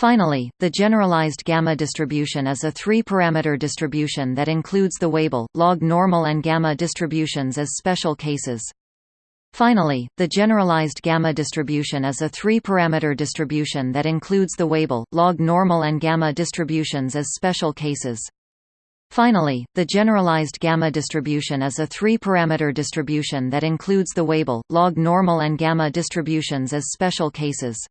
Finally, the generalized gamma distribution is a three-parameter distribution that includes the Weibull, log normal and gamma distributions as special cases. Finally, the generalized gamma distribution is a three-parameter distribution that includes the Weibull, log normal and gamma distributions as special cases. Finally, the generalized gamma distribution is a three-parameter distribution that includes the Weibull, log normal and gamma distributions as special cases.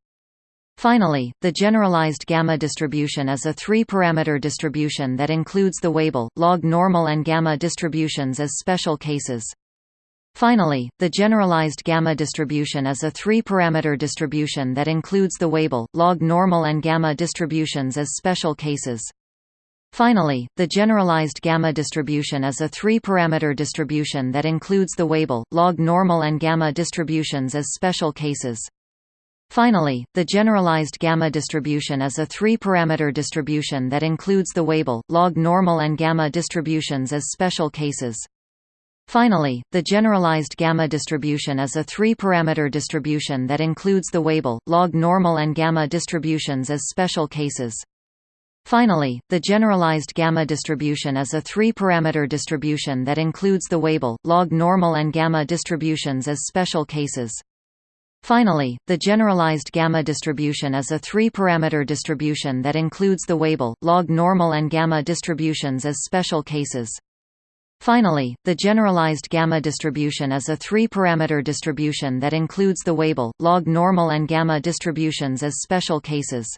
Finally, the generalized gamma distribution is a three-parameter distribution that includes the Weibull, log normal and gamma distributions as special cases. Finally, the generalized gamma distribution is a three-parameter distribution that includes the Weibull, log normal and gamma distributions as special cases. Finally, the generalized gamma distribution is a three-parameter distribution that includes the Weibull, log normal and gamma distributions as special cases. Finally, the generalized gamma distribution is a three-parameter distribution that includes the Weibull, log normal and gamma distributions as special cases. Finally, the generalized gamma distribution is a three-parameter distribution that includes the Weibull, log normal and gamma distributions as special cases. Finally, the generalized gamma distribution is a three-parameter distribution that includes the Weibull, log normal and gamma distributions as special cases. Finally, the generalized gamma distribution is a three-parameter distribution that includes the Weibull, log normal and gamma distributions as special cases. Finally, the generalized gamma distribution is a three-parameter distribution that includes the Weibull, log normal and gamma distributions as special cases.